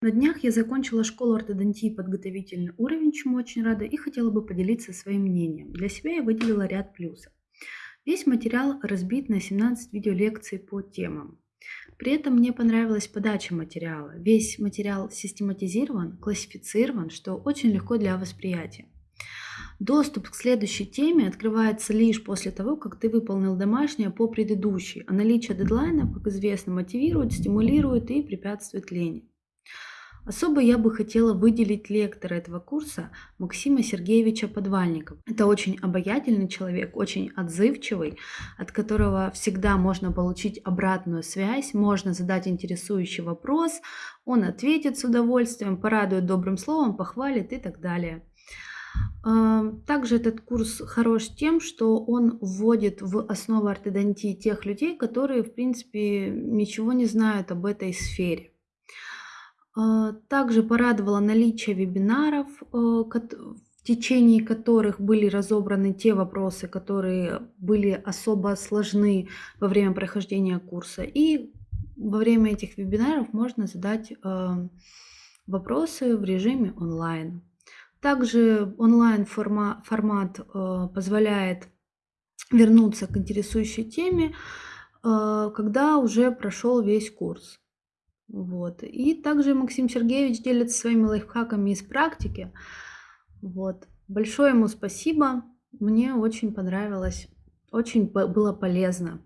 На днях я закончила школу ортодонтии подготовительный уровень, чему очень рада, и хотела бы поделиться своим мнением. Для себя я выделила ряд плюсов. Весь материал разбит на 17 видеолекций по темам. При этом мне понравилась подача материала. Весь материал систематизирован, классифицирован, что очень легко для восприятия. Доступ к следующей теме открывается лишь после того, как ты выполнил домашнее по предыдущей, а наличие дедлайнов, как известно, мотивирует, стимулирует и препятствует лени. Особо я бы хотела выделить лектора этого курса Максима Сергеевича Подвальникова. Это очень обаятельный человек, очень отзывчивый, от которого всегда можно получить обратную связь, можно задать интересующий вопрос, он ответит с удовольствием, порадует добрым словом, похвалит и так далее. А, также этот курс хорош тем, что он вводит в основу ортодонтии тех людей, которые, в принципе, ничего не знают об этой сфере. А, также порадовало наличие вебинаров, э, в течение которых были разобраны те вопросы, которые были особо сложны во время прохождения курса. И во время этих вебинаров можно задать э, вопросы в режиме онлайн. Также онлайн формат э, позволяет вернуться к интересующей теме, когда уже прошел весь курс. Вот. И также Максим Сергеевич делится своими лайфхаками из практики. Вот. Большое ему спасибо. Мне очень понравилось, очень было полезно.